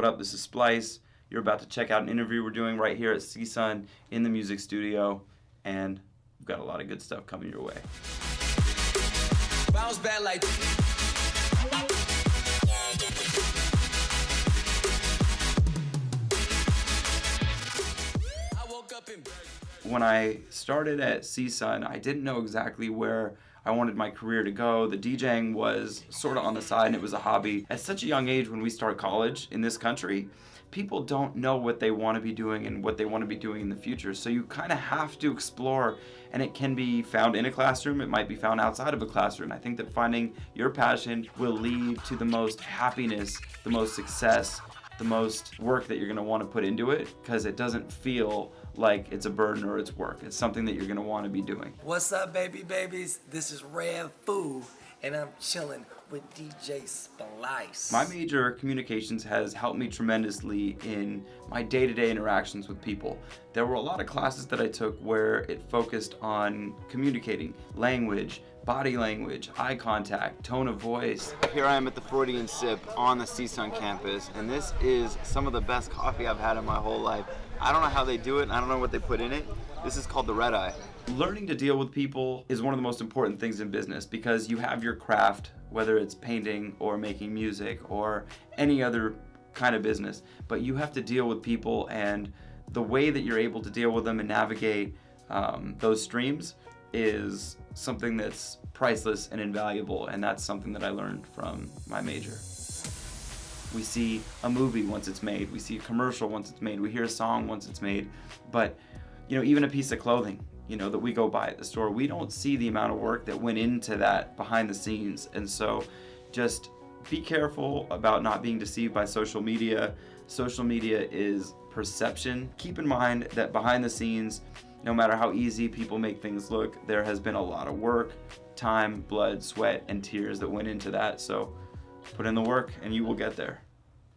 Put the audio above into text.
What up? This is Splice. You're about to check out an interview we're doing right here at CSUN in the music studio, and we've got a lot of good stuff coming your way. Bounce back like. I woke up in. When I started at CSUN, I didn't know exactly where I wanted my career to go. The DJing was sort of on the side and it was a hobby. At such a young age when we start college in this country, people don't know what they want to be doing and what they want to be doing in the future. So you kind of have to explore and it can be found in a classroom, it might be found outside of a classroom. I think that finding your passion will lead to the most happiness, the most success, the most work that you're want to put into it because it doesn't feel like it's a burden or it's work. It's something that you're want to be doing. What's up, baby babies? This is Red Foo, and I'm chilling with DJ Splice. My major, communications, has helped me tremendously in my day to day interactions with people. There were a lot of classes that I took where it focused on communicating, language, body language, eye contact, tone of voice. Here I am at the Freudian Sip on the CSUN campus, and this is some of the best coffee I've had in my whole life. I don't know how they do it, and I don't know what they put in it. This is called the Red Eye. Learning to deal with people is one of the most important things in business because you have your craft, whether it's painting or making music or any other kind of business, but you have to deal with people and the way that you're able to deal with them and navigate um, those streams is something that's priceless and invaluable, and that's something that I learned from my major. We see a movie once it's made, we see a commercial once it's made, we hear a song once it's made, but you know, even a piece of clothing, you know, that we go buy at the store, we don't see the amount of work that went into that behind the scenes. And so just be careful about not being deceived by social media. Social media is perception. Keep in mind that behind the scenes, no matter how easy people make things look, there has been a lot of work, time, blood, sweat, and tears that went into that. So put in the work and you will get there.